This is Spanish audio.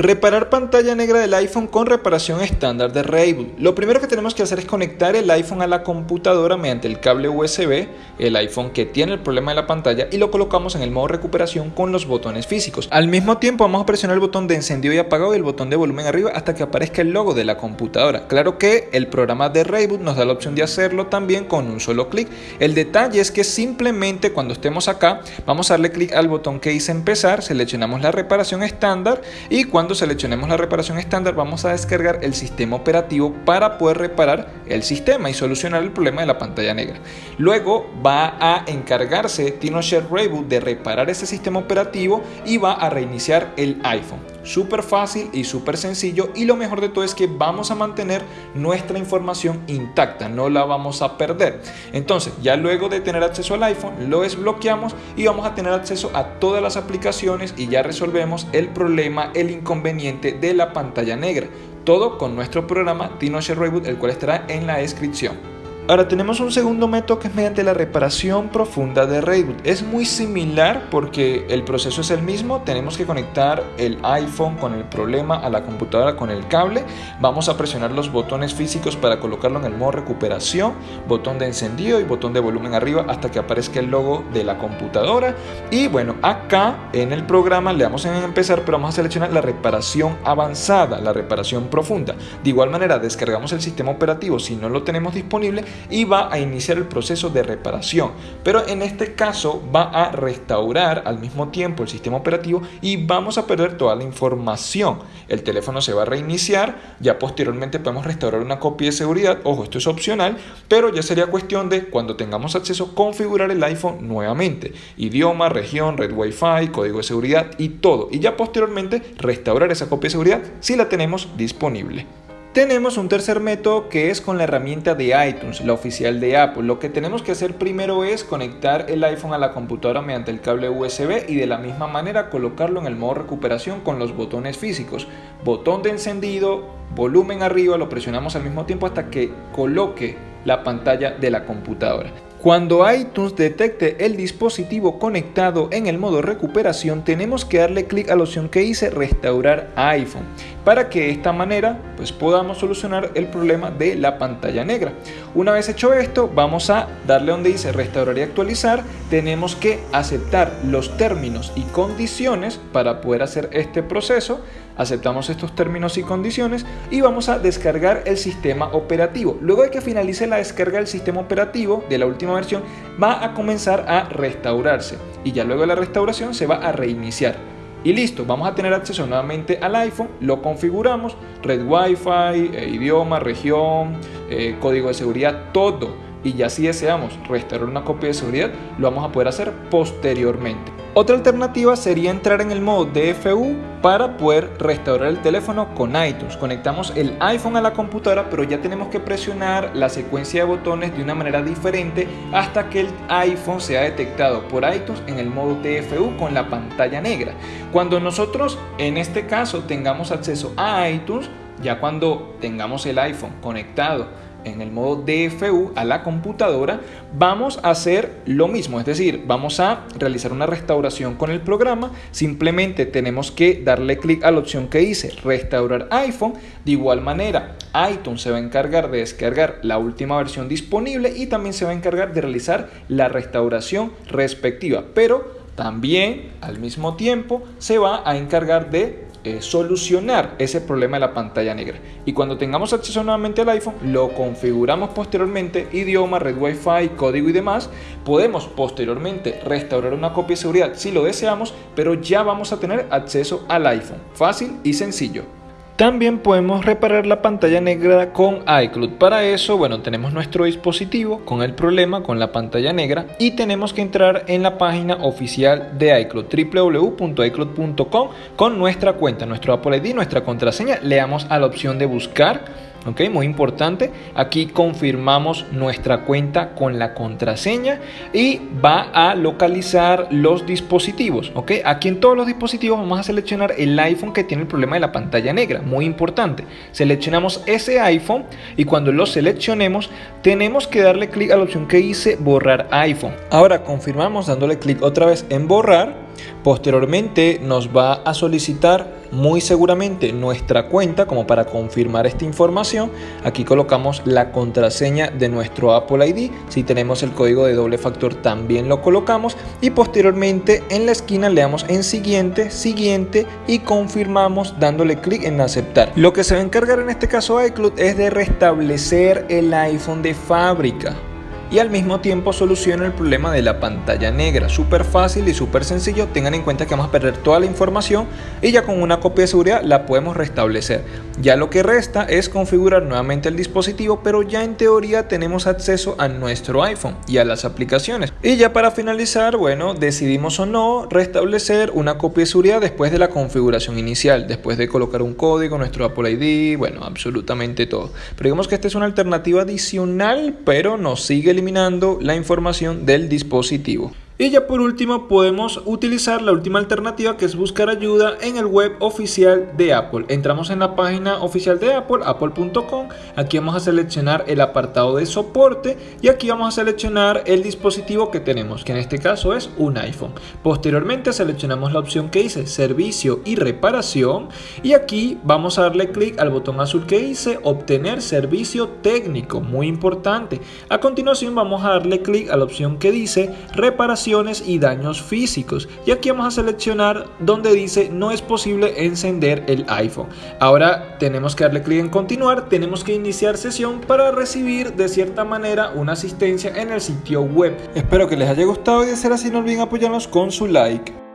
Reparar pantalla negra del iPhone con reparación estándar de Rayboot. Lo primero que tenemos que hacer es conectar el iPhone a la computadora mediante el cable USB, el iPhone que tiene el problema de la pantalla y lo colocamos en el modo recuperación con los botones físicos. Al mismo tiempo vamos a presionar el botón de encendido y apagado y el botón de volumen arriba hasta que aparezca el logo de la computadora. Claro que el programa de Rayboot nos da la opción de hacerlo también con un solo clic. El detalle es que simplemente cuando estemos acá vamos a darle clic al botón que dice empezar, seleccionamos la reparación estándar y cuando cuando seleccionemos la reparación estándar vamos a descargar el sistema operativo para poder reparar el sistema y solucionar el problema de la pantalla negra. Luego va a encargarse TinoShare Reboot de reparar ese sistema operativo y va a reiniciar el iPhone. Súper fácil y súper sencillo y lo mejor de todo es que vamos a mantener nuestra información intacta, no la vamos a perder. Entonces ya luego de tener acceso al iPhone lo desbloqueamos y vamos a tener acceso a todas las aplicaciones y ya resolvemos el problema, el inconveniente de la pantalla negra. Todo con nuestro programa TinoShare Reboot el cual estará en la descripción. Ahora tenemos un segundo método que es mediante la reparación profunda de reboot. Es muy similar porque el proceso es el mismo. Tenemos que conectar el iPhone con el problema a la computadora con el cable. Vamos a presionar los botones físicos para colocarlo en el modo recuperación, botón de encendido y botón de volumen arriba hasta que aparezca el logo de la computadora. Y bueno, acá en el programa le damos en empezar, pero vamos a seleccionar la reparación avanzada, la reparación profunda. De igual manera, descargamos el sistema operativo si no lo tenemos disponible y va a iniciar el proceso de reparación. Pero en este caso va a restaurar al mismo tiempo el sistema operativo y vamos a perder toda la información. El teléfono se va a reiniciar, ya posteriormente podemos restaurar una copia de seguridad. Ojo, esto es opcional, pero ya sería cuestión de cuando tengamos acceso configurar el iPhone nuevamente. Idioma, región, red Wi-Fi, código de seguridad y todo. Y ya posteriormente restaurar esa copia de seguridad si la tenemos disponible. Tenemos un tercer método que es con la herramienta de iTunes, la oficial de Apple. Lo que tenemos que hacer primero es conectar el iPhone a la computadora mediante el cable USB y de la misma manera colocarlo en el modo recuperación con los botones físicos. Botón de encendido, volumen arriba, lo presionamos al mismo tiempo hasta que coloque la pantalla de la computadora. Cuando iTunes detecte el dispositivo conectado en el modo recuperación, tenemos que darle clic a la opción que dice restaurar iPhone para que de esta manera pues podamos solucionar el problema de la pantalla negra. Una vez hecho esto, vamos a darle donde dice restaurar y actualizar. Tenemos que aceptar los términos y condiciones para poder hacer este proceso aceptamos estos términos y condiciones y vamos a descargar el sistema operativo. Luego de que finalice la descarga del sistema operativo de la última versión, va a comenzar a restaurarse y ya luego de la restauración se va a reiniciar. Y listo, vamos a tener acceso nuevamente al iPhone, lo configuramos, red Wi-Fi, eh, idioma, región, eh, código de seguridad, todo. Y ya si deseamos restaurar una copia de seguridad, lo vamos a poder hacer posteriormente. Otra alternativa sería entrar en el modo DFU para poder restaurar el teléfono con iTunes. Conectamos el iPhone a la computadora, pero ya tenemos que presionar la secuencia de botones de una manera diferente hasta que el iPhone sea detectado por iTunes en el modo DFU con la pantalla negra. Cuando nosotros en este caso tengamos acceso a iTunes, ya cuando tengamos el iPhone conectado en el modo DFU a la computadora, vamos a hacer lo mismo, es decir, vamos a realizar una restauración con el programa, simplemente tenemos que darle clic a la opción que dice restaurar iPhone, de igual manera iTunes se va a encargar de descargar la última versión disponible y también se va a encargar de realizar la restauración respectiva, pero también al mismo tiempo se va a encargar de eh, solucionar ese problema de la pantalla negra. Y cuando tengamos acceso nuevamente al iPhone, lo configuramos posteriormente, idioma, red Wi-Fi, código y demás. Podemos posteriormente restaurar una copia de seguridad si lo deseamos, pero ya vamos a tener acceso al iPhone. Fácil y sencillo. También podemos reparar la pantalla negra con iCloud. Para eso, bueno, tenemos nuestro dispositivo con el problema con la pantalla negra y tenemos que entrar en la página oficial de iCloud, www.icloud.com con nuestra cuenta, nuestro Apple ID, nuestra contraseña. Le damos a la opción de buscar ¿ok? Muy importante. Aquí confirmamos nuestra cuenta con la contraseña y va a localizar los dispositivos, ¿ok? Aquí en todos los dispositivos vamos a seleccionar el iPhone que tiene el problema de la pantalla negra, muy importante. Seleccionamos ese iPhone y cuando lo seleccionemos tenemos que darle clic a la opción que dice borrar iPhone. Ahora confirmamos dándole clic otra vez en borrar Posteriormente nos va a solicitar muy seguramente nuestra cuenta como para confirmar esta información. Aquí colocamos la contraseña de nuestro Apple ID. Si tenemos el código de doble factor también lo colocamos y posteriormente en la esquina le damos en siguiente, siguiente y confirmamos dándole clic en aceptar. Lo que se va a encargar en este caso iCloud es de restablecer el iPhone de fábrica y al mismo tiempo soluciona el problema de la pantalla negra. Súper fácil y súper sencillo. Tengan en cuenta que vamos a perder toda la información y ya con una copia de seguridad la podemos restablecer. Ya lo que resta es configurar nuevamente el dispositivo, pero ya en teoría tenemos acceso a nuestro iPhone y a las aplicaciones. Y ya para finalizar, bueno, decidimos o no restablecer una copia de seguridad después de la configuración inicial, después de colocar un código, nuestro Apple ID, bueno, absolutamente todo. Pero digamos que esta es una alternativa adicional, pero nos sigue eliminando la información del dispositivo. Y ya por último podemos utilizar la última alternativa que es buscar ayuda en el web oficial de Apple. Entramos en la página oficial de Apple, apple.com. Aquí vamos a seleccionar el apartado de soporte y aquí vamos a seleccionar el dispositivo que tenemos, que en este caso es un iPhone. Posteriormente seleccionamos la opción que dice servicio y reparación y aquí vamos a darle clic al botón azul que dice obtener servicio técnico, muy importante. A continuación vamos a darle clic a la opción que dice reparación y daños físicos. Y aquí vamos a seleccionar donde dice no es posible encender el iPhone. Ahora tenemos que darle clic en continuar, tenemos que iniciar sesión para recibir de cierta manera una asistencia en el sitio web. Espero que les haya gustado y de ser así no olviden apoyarnos con su like.